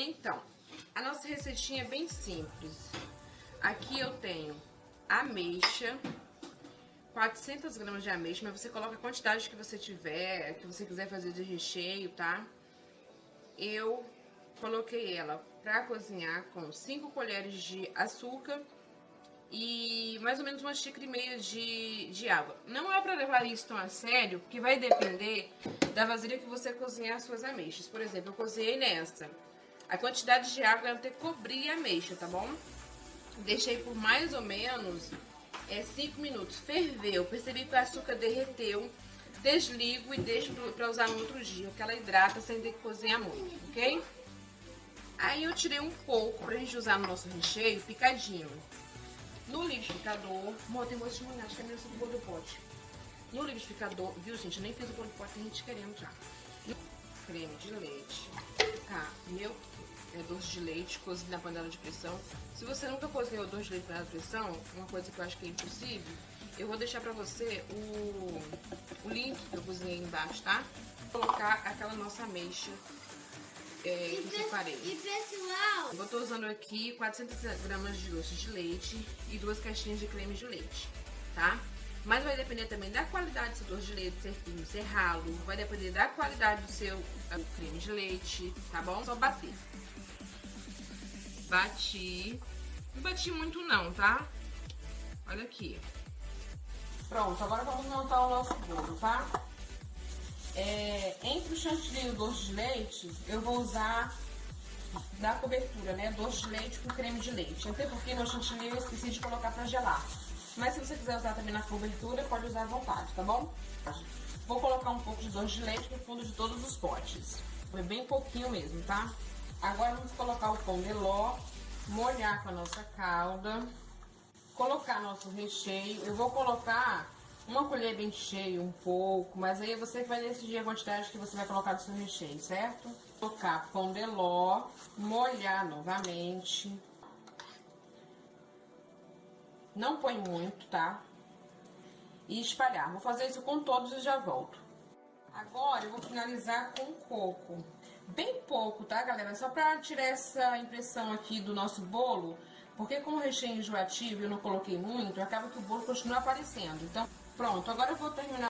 Então, a nossa receitinha é bem simples. Aqui eu tenho ameixa, 400 gramas de ameixa, mas você coloca a quantidade que você tiver, que você quiser fazer de recheio, tá? Eu coloquei ela pra cozinhar com 5 colheres de açúcar e mais ou menos uma xícara e meia de, de água. Não é pra levar isso tão a sério, porque vai depender da vasilha que você cozinhar as suas ameixas. Por exemplo, eu cozinhei nessa. A quantidade de água ela tem que cobrir a ameixa, tá bom? Deixei por mais ou menos 5 é, minutos. Ferveu, percebi que o açúcar derreteu. Desligo e deixo pra usar no outro dia, porque ela hidrata sem ter que cozinhar muito, ok? Aí eu tirei um pouco pra gente usar no nosso recheio picadinho. No liquidificador, amor, tem gosto de manhã, acho que é meio do bolo do pote. No liquidificador, viu gente, eu nem fiz o bolo do pote, tem gente querendo já. Creme de leite, tá, meu é, doce de leite cozido na panela de pressão. Se você nunca cozinhou doce de leite na panela de pressão, uma coisa que eu acho que é impossível, eu vou deixar pra você o, o link que eu cozinhei embaixo, tá? Vou colocar aquela nossa ameixa é, que eu separei. E pessoal... Eu tô usando aqui 400 gramas de doce de leite e duas caixinhas de creme de leite, tá? Depender também da qualidade do seu doce de leite, ser fino, ser ralo. Vai depender da qualidade do seu creme de leite, tá bom? Só bater. Bati. Não bati muito não, tá? Olha aqui. Pronto, agora vamos montar o nosso bolo, tá? É, entre o chantilly e o doce de leite, eu vou usar da cobertura, né? Doce de leite com creme de leite. Até porque meu chantilly eu esqueci de colocar pra gelar. Mas se você quiser usar também na cobertura, pode usar à vontade, tá bom? Vou colocar um pouco de doce de leite no fundo de todos os potes. Foi bem pouquinho mesmo, tá? Agora vamos colocar o pão de ló, molhar com a nossa calda, colocar nosso recheio. Eu vou colocar uma colher bem cheia, um pouco, mas aí você vai decidir a quantidade que você vai colocar do seu recheio, certo? Colocar pão de ló, molhar novamente. Não põe muito, tá? E espalhar. Vou fazer isso com todos e já volto. Agora eu vou finalizar com coco. Bem pouco, tá, galera? Só pra tirar essa impressão aqui do nosso bolo. Porque como o recheio enjoativo eu não coloquei muito, acaba que o bolo continua aparecendo. Então, pronto. Agora eu vou terminar